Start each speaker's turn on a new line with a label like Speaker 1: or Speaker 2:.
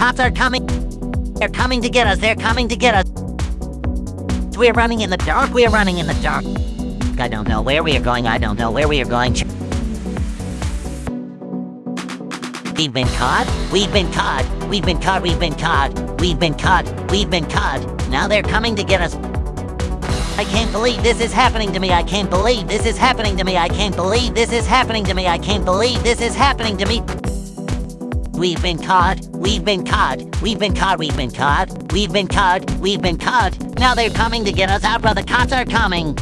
Speaker 1: cops are coming. They're coming to get us. They're coming to get us. We're running in the dark. We're running in the dark. I don't know where we are going. I don't know where we are going. We've been caught. We've been caught. We've been caught. We've been caught. We've been caught. We've been caught. Now they're coming to get us. I can't believe this is happening to me. I can't believe this is happening to me. I can't believe this is happening to me. I can't believe this is happening to me. We've been caught. We've been caught. We've been caught. We've been caught. We've been caught. We've been caught. Now they're coming to get us out, brother. Cops are coming.